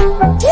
Yeah.